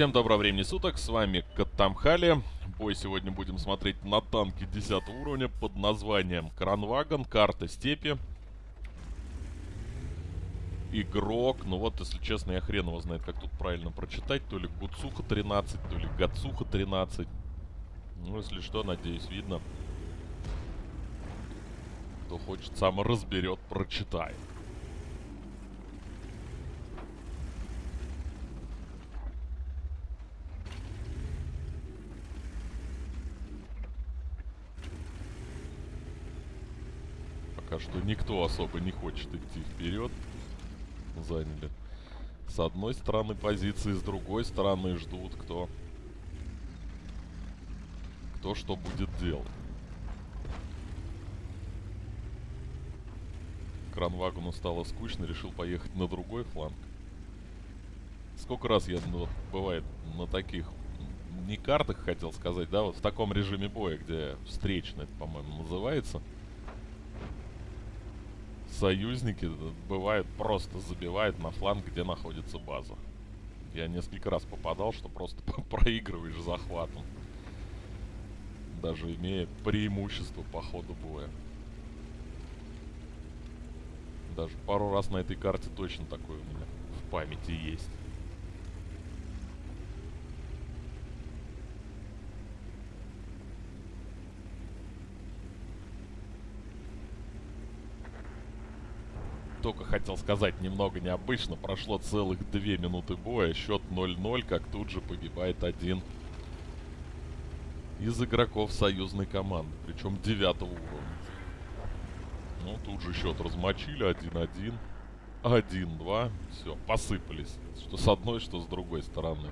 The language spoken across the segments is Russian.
Всем доброго времени суток, с вами Катамхали. Бой сегодня будем смотреть на танки 10 уровня под названием Кранвагон, карта степи. Игрок, ну вот, если честно, я хрен его знает, как тут правильно прочитать. То ли Гуцуха 13, то ли Гацуха 13. Ну, если что, надеюсь, видно. Кто хочет, сам разберет, прочитает. Что никто особо не хочет идти вперед. Заняли с одной стороны позиции, с другой стороны ждут, кто кто что будет делать. Кранвагону стало скучно, решил поехать на другой фланг. Сколько раз я, ну, бывает, на таких, не картах хотел сказать, да, вот в таком режиме боя, где встречный, по-моему, называется союзники бывают просто забивают на фланг, где находится база. Я несколько раз попадал, что просто проигрываешь захватом. Даже имея преимущество по ходу боя. Даже пару раз на этой карте точно такое у меня в памяти есть. Только хотел сказать немного необычно. Прошло целых две минуты боя. Счет 0-0, как тут же погибает один из игроков союзной команды. Причем девятого уровня. Ну, тут же счет размочили. 1-1. 1-2. Все, посыпались. Что с одной, что с другой стороны.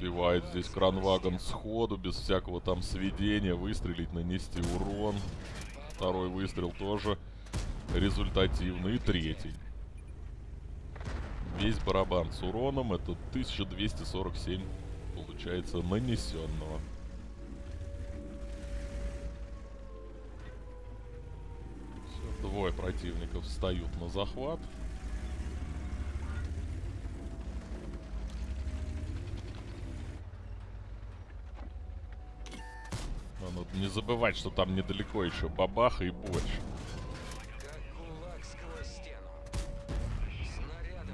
Успевает здесь кранвагон сходу, без всякого там сведения, выстрелить, нанести урон. Второй выстрел тоже результативный. И третий. Весь барабан с уроном, это 1247, получается, нанесенного. Двое противников встают на захват. Надо не забывать, что там недалеко еще бабаха и больше.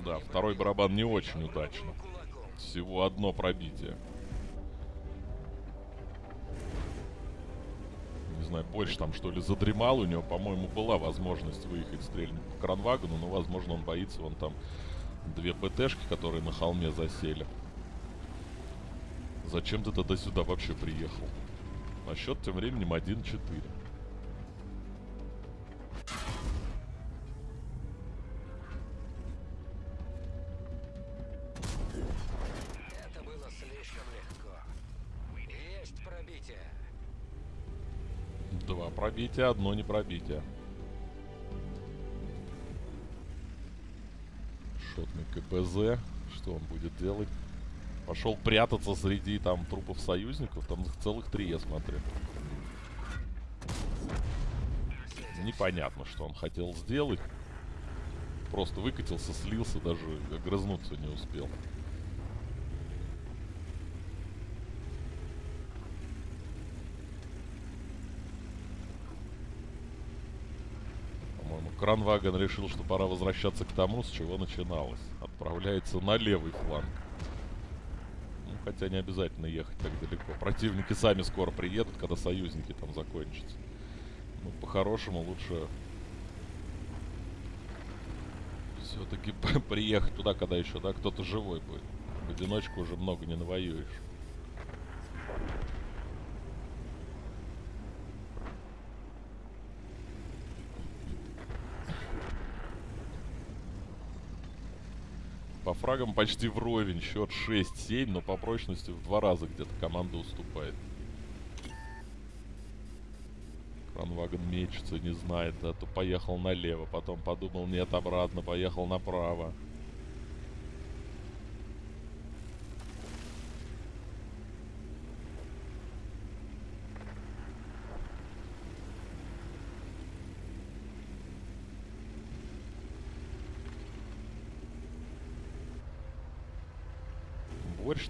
Да, второй барабан не очень удачно. Всего одно пробитие. Не знаю, больше там что ли задремал. У него, по-моему, была возможность выехать стрельнуть по кранвагону, но, возможно, он боится. Вон там две ПТшки, которые на холме засели. Зачем ты тогда сюда вообще приехал? А счет тем временем 1-4. Это было слишком легко. Есть пробитие. Два пробития, одно не пробитие. Шотный КПЗ. Что он будет делать? Пошел прятаться среди там трупов союзников. Там их целых три, я смотрю. Непонятно, что он хотел сделать. Просто выкатился, слился, даже огрызнуться не успел. По-моему, Кранваген решил, что пора возвращаться к тому, с чего начиналось. Отправляется на левый фланг. Хотя не обязательно ехать так далеко. Противники сами скоро приедут, когда союзники там закончатся. Ну, по-хорошему лучше все-таки приехать туда, когда еще, да, кто-то живой будет. В одиночку уже много не навоюешь. По фрагам почти вровень. Счет 6-7, но по прочности в два раза где-то команда уступает. Кранваген мечется, не знает. А то поехал налево, потом подумал, нет, обратно, поехал направо.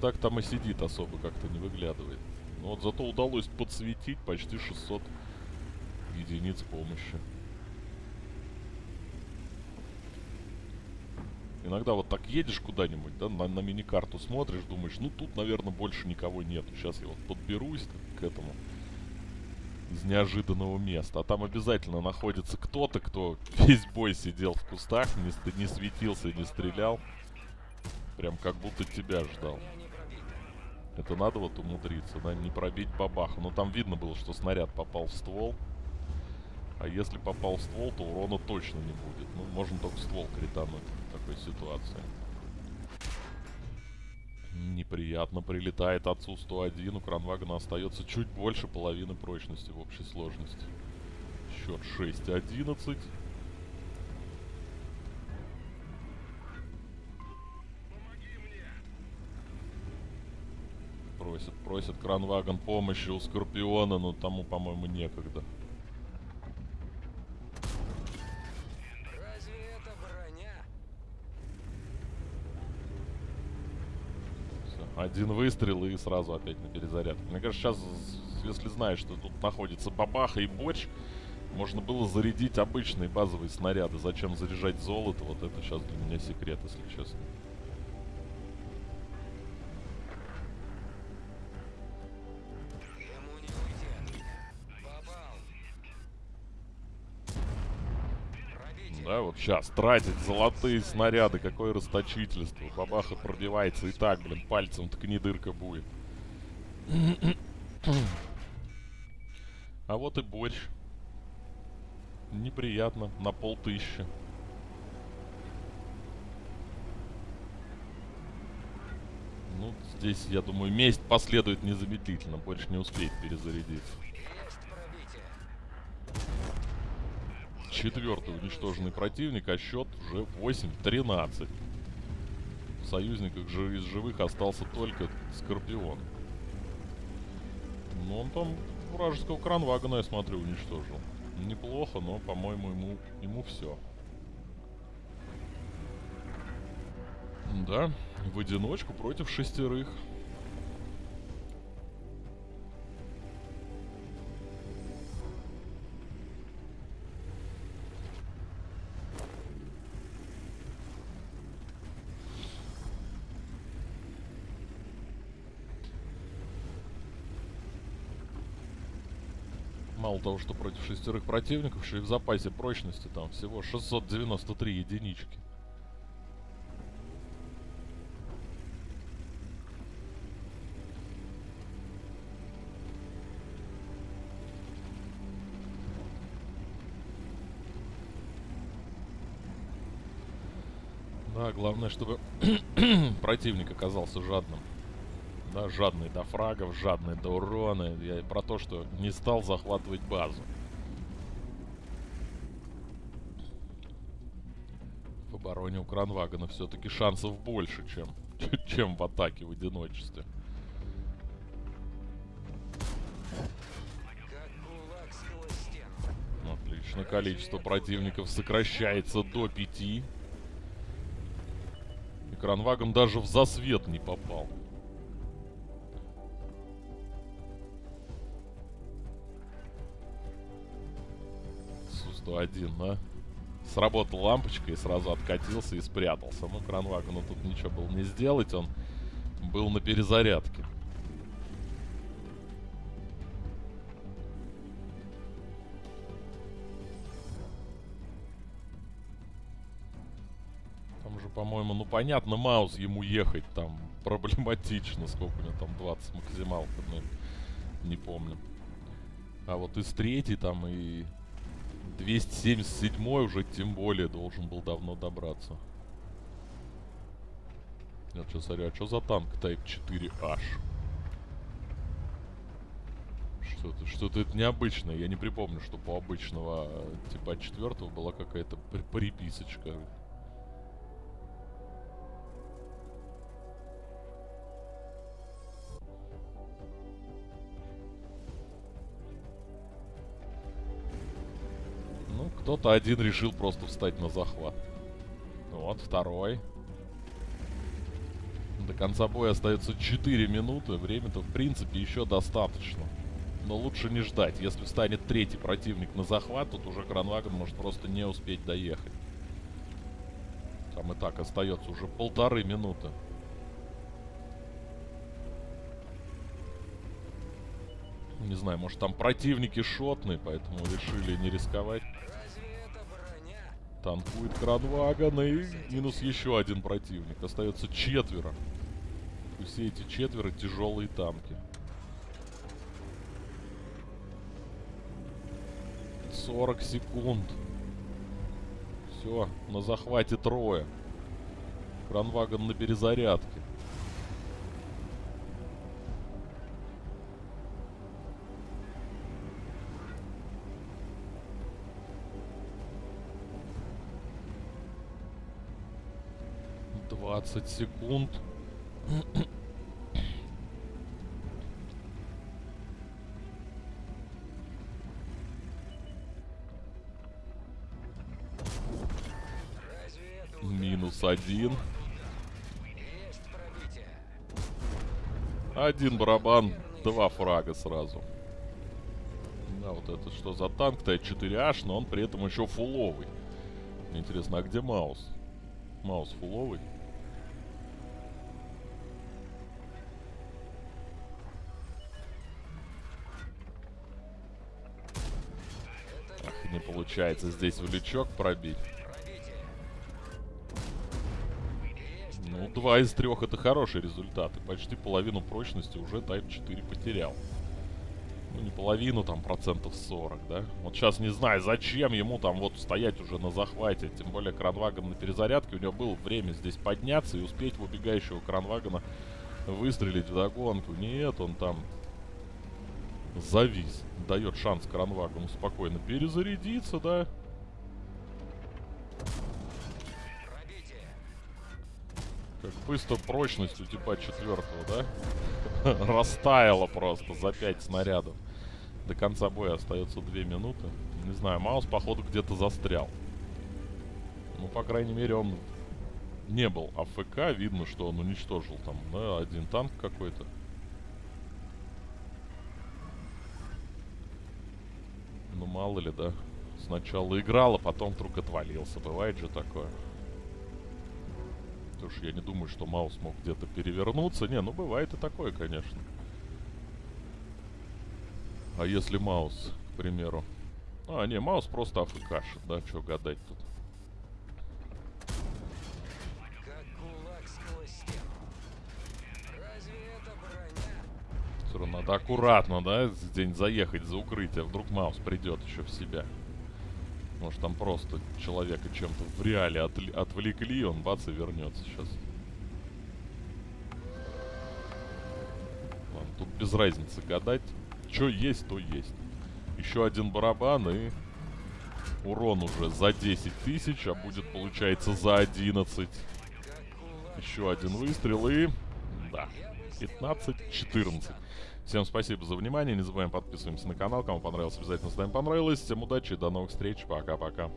Так там и сидит, особо как-то не выглядывает. Но вот зато удалось подсветить почти 600 единиц помощи. Иногда вот так едешь куда-нибудь, да, на, на мини-карту смотришь, думаешь, ну тут, наверное, больше никого нет. Сейчас я вот подберусь к этому из неожиданного места. А там обязательно находится кто-то, кто весь бой сидел в кустах, не, не светился, не стрелял. Прям как будто тебя ждал. Это надо вот умудриться, да, не пробить бабаху. Но там видно было, что снаряд попал в ствол. А если попал в ствол, то урона точно не будет. Ну, можно только ствол критануть в такой ситуации. Неприятно прилетает отцу 101. У Кранвагана остается чуть больше половины прочности в общей сложности. Счет 6-11. Просит, просит Кранваган помощи у Скорпиона, но тому, по-моему, некогда. Один выстрел и сразу опять на перезарядку. Мне кажется, сейчас, если знаешь, что тут находится бабаха и борщ, можно было зарядить обычные базовые снаряды. Зачем заряжать золото? Вот это сейчас для меня секрет, если честно. Сейчас тратить золотые снаряды, какое расточительство. Бабаха пробивается и так, блин, пальцем ткни дырка будет. А вот и борщ. Неприятно, на полтыщи. Ну, здесь, я думаю, месть последует незамедлительно. Борщ не успеет перезарядиться. Четвертый уничтоженный противник, а счет уже 8-13. В союзниках же из живых остался только Скорпион. Но он там вражеского кранвагана, я смотрю, уничтожил. Неплохо, но, по-моему, ему, ему все. Да, в одиночку против шестерых. Мало того, что против шестерых противников, еще и в запасе прочности там всего 693 единички. Да, главное, чтобы противник оказался жадным да, жадный до фрагов, жадный до урона. Я про то, что не стал захватывать базу. В обороне у Кранвагана все-таки шансов больше, чем, чем в атаке в одиночестве. Отлично, количество противников сокращается до пяти. И Кранваган даже в засвет не попал. Один, да? Сработала лампочка и сразу откатился и спрятался. Ну, Кранвагону тут ничего было не сделать, он был на перезарядке. Там же, по-моему, ну понятно, Маус ему ехать там проблематично. Сколько у него там, 20 максималка, ну, не помню. А вот из третьей там и 277 уже тем более должен был давно добраться. Я что смотрю, а что за танк Type 4H? Что-то что, -то, это необычное. Я не припомню, что по обычного типа 4 была какая-то приписочка. Кто-то один решил просто встать на захват. Вот, второй. До конца боя остается 4 минуты. Времени-то, в принципе, еще достаточно. Но лучше не ждать. Если встанет третий противник на захват, тут уже Кранваген может просто не успеть доехать. Там и так остается уже полторы минуты. Не знаю, может там противники шотные, поэтому решили не рисковать. Танкует Кранваган и минус еще один противник. Остается четверо. И все эти четверо тяжелые танки. 40 секунд. Все, на захвате трое. Кранваган на перезарядке. Двадцать секунд. Разве это Минус один. Один барабан, два фрага сразу. Да, вот это что за танк Т4H, но он при этом еще фуловый. Интересно, а где Маус? Маус фуловый? Получается здесь в лючок пробить. Ну, два из трех это хороший результат. И почти половину прочности уже Type 4 потерял. Ну, не половину, там, процентов 40, да? Вот сейчас не знаю, зачем ему там вот стоять уже на захвате. Тем более Кранваган на перезарядке. У него было время здесь подняться и успеть в убегающего Кранвагана выстрелить в догонку. Нет, он там завис. Дает шанс Кранвагану спокойно перезарядиться, да? Как быстро прочность у типа четвертого, да? Растаяла просто за 5 снарядов. До конца боя остается 2 минуты. Не знаю, Маус, походу, где-то застрял. Ну, по крайней мере, он не был АФК. Видно, что он уничтожил там, да, один танк какой-то. Ну, мало ли, да. Сначала играл, а потом вдруг отвалился. Бывает же такое. Потому что я не думаю, что Маус мог где-то перевернуться. Не, ну бывает и такое, конечно. А если Маус, к примеру... А, не, Маус просто афкашит, да, что гадать тут. Как кулак сквозь стену. Разве это броня? Равно надо аккуратно, да, где-нибудь заехать за укрытие. Вдруг Маус придет еще в себя. Может, там просто человека чем-то в реале отли- отвлекли, он бац и вернется сейчас. Ладно, тут без разницы гадать. Что есть, то есть. Еще один барабан и урон уже за 10 тысяч, а будет, получается, за 11. Как кулак Еще один выстрел и... Да, 15-14. Всем спасибо за внимание. Не забываем подписываемся на канал. Кому понравилось, обязательно ставим понравилось. Всем удачи до новых встреч. Пока-пока.